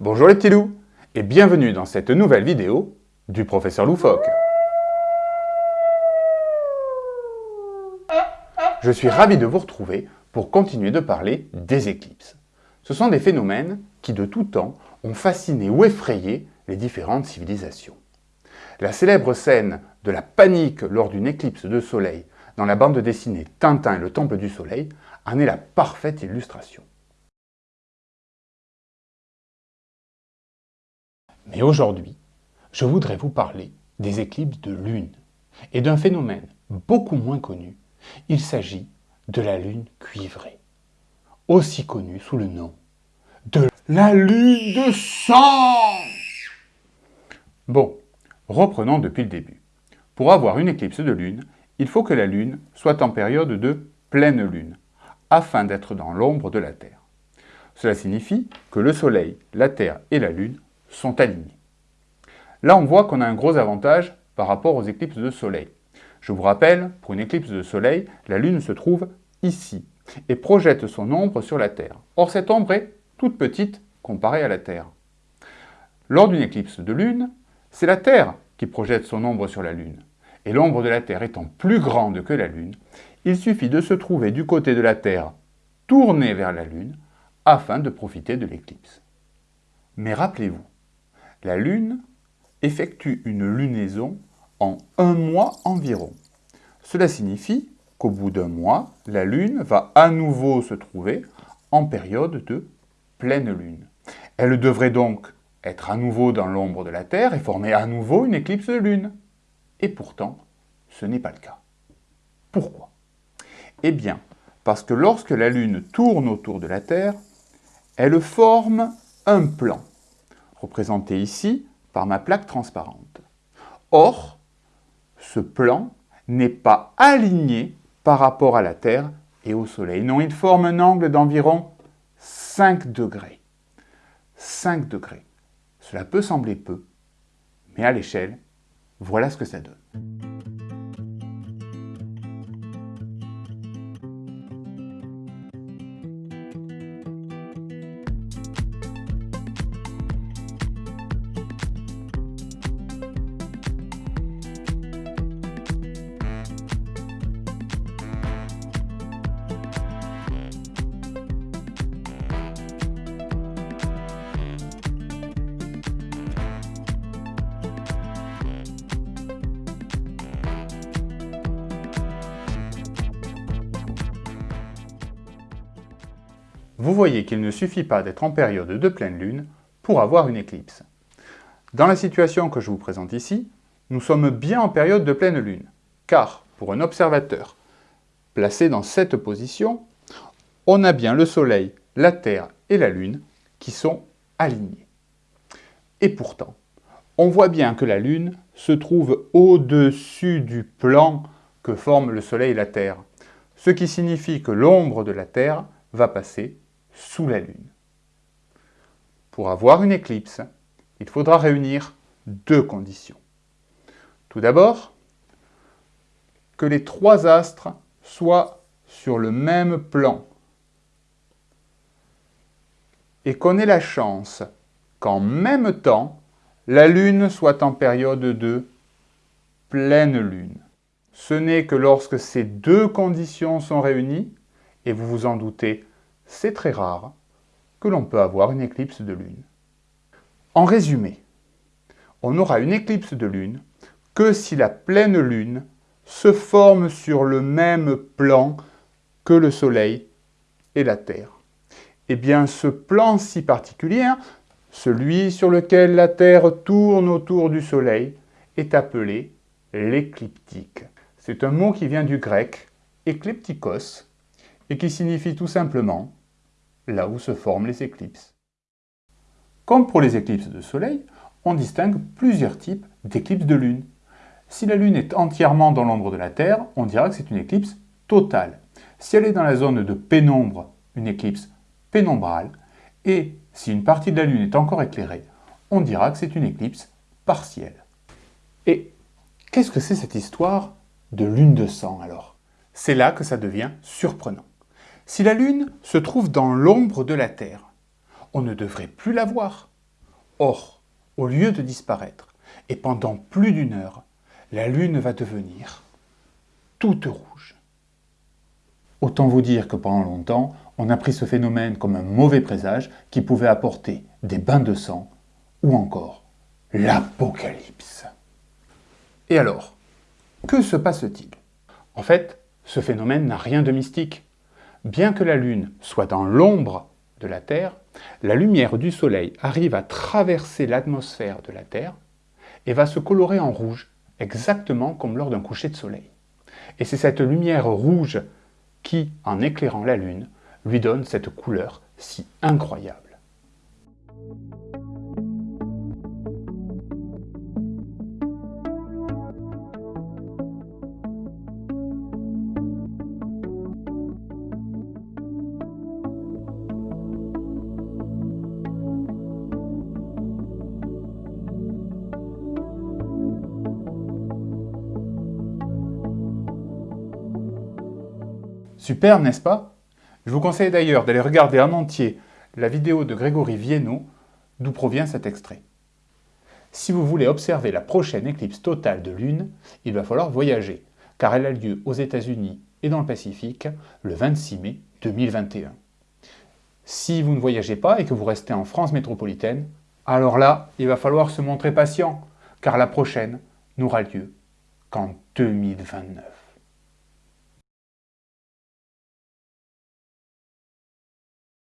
Bonjour les petits loups et bienvenue dans cette nouvelle vidéo du professeur Loufoque. Je suis ravi de vous retrouver pour continuer de parler des éclipses. Ce sont des phénomènes qui de tout temps ont fasciné ou effrayé les différentes civilisations. La célèbre scène de la panique lors d'une éclipse de soleil dans la bande dessinée Tintin et le Temple du Soleil en est la parfaite illustration. Mais aujourd'hui, je voudrais vous parler des éclipses de lune et d'un phénomène beaucoup moins connu. Il s'agit de la lune cuivrée, aussi connue sous le nom de la lune de sang. Bon, reprenons depuis le début. Pour avoir une éclipse de lune, il faut que la lune soit en période de pleine lune, afin d'être dans l'ombre de la Terre. Cela signifie que le Soleil, la Terre et la Lune sont alignés. Là, on voit qu'on a un gros avantage par rapport aux éclipses de soleil. Je vous rappelle, pour une éclipse de soleil, la Lune se trouve ici et projette son ombre sur la Terre. Or, cette ombre est toute petite comparée à la Terre. Lors d'une éclipse de Lune, c'est la Terre qui projette son ombre sur la Lune. Et l'ombre de la Terre étant plus grande que la Lune, il suffit de se trouver du côté de la Terre tourné vers la Lune afin de profiter de l'éclipse. Mais rappelez-vous, la Lune effectue une lunaison en un mois environ. Cela signifie qu'au bout d'un mois, la Lune va à nouveau se trouver en période de pleine Lune. Elle devrait donc être à nouveau dans l'ombre de la Terre et former à nouveau une éclipse de Lune. Et pourtant, ce n'est pas le cas. Pourquoi? Eh bien, parce que lorsque la Lune tourne autour de la Terre, elle forme un plan représenté ici par ma plaque transparente. Or, ce plan n'est pas aligné par rapport à la Terre et au Soleil. Non, il forme un angle d'environ 5 degrés. 5 degrés. Cela peut sembler peu, mais à l'échelle, voilà ce que ça donne. Vous voyez qu'il ne suffit pas d'être en période de pleine lune pour avoir une éclipse. Dans la situation que je vous présente ici, nous sommes bien en période de pleine lune, car pour un observateur placé dans cette position, on a bien le Soleil, la Terre et la Lune qui sont alignés. Et pourtant, on voit bien que la Lune se trouve au-dessus du plan que forment le Soleil et la Terre, ce qui signifie que l'ombre de la Terre va passer sous la Lune. Pour avoir une éclipse, il faudra réunir deux conditions. Tout d'abord, que les trois astres soient sur le même plan et qu'on ait la chance qu'en même temps, la Lune soit en période de pleine Lune. Ce n'est que lorsque ces deux conditions sont réunies, et vous vous en doutez, c'est très rare que l'on peut avoir une éclipse de lune. En résumé, on n'aura une éclipse de lune que si la pleine lune se forme sur le même plan que le Soleil et la Terre. Eh bien, ce plan si particulier, celui sur lequel la Terre tourne autour du Soleil, est appelé l'écliptique. C'est un mot qui vient du grec « écliptikos » et qui signifie tout simplement là où se forment les éclipses. Comme pour les éclipses de soleil, on distingue plusieurs types d'éclipses de lune. Si la lune est entièrement dans l'ombre de la Terre, on dira que c'est une éclipse totale. Si elle est dans la zone de pénombre, une éclipse pénombrale. Et si une partie de la lune est encore éclairée, on dira que c'est une éclipse partielle. Et qu'est-ce que c'est cette histoire de lune de sang alors? C'est là que ça devient surprenant. Si la Lune se trouve dans l'ombre de la Terre, on ne devrait plus la voir. Or, au lieu de disparaître, et pendant plus d'une heure, la Lune va devenir toute rouge. Autant vous dire que pendant longtemps, on a pris ce phénomène comme un mauvais présage qui pouvait apporter des bains de sang ou encore l'apocalypse. Et alors, que se passe-t-il? En fait, ce phénomène n'a rien de mystique. Bien que la Lune soit dans l'ombre de la Terre, la lumière du Soleil arrive à traverser l'atmosphère de la Terre et va se colorer en rouge, exactement comme lors d'un coucher de soleil. Et c'est cette lumière rouge qui, en éclairant la Lune, lui donne cette couleur si incroyable. Super, n'est-ce pas? Je vous conseille d'ailleurs d'aller regarder en entier la vidéo de Grégory Viennot, d'où provient cet extrait. Si vous voulez observer la prochaine éclipse totale de Lune, il va falloir voyager, car elle a lieu aux États-Unis et dans le Pacifique le 26 mai 2021. Si vous ne voyagez pas et que vous restez en France métropolitaine, alors là, il va falloir se montrer patient, car la prochaine n'aura lieu qu'en 2029.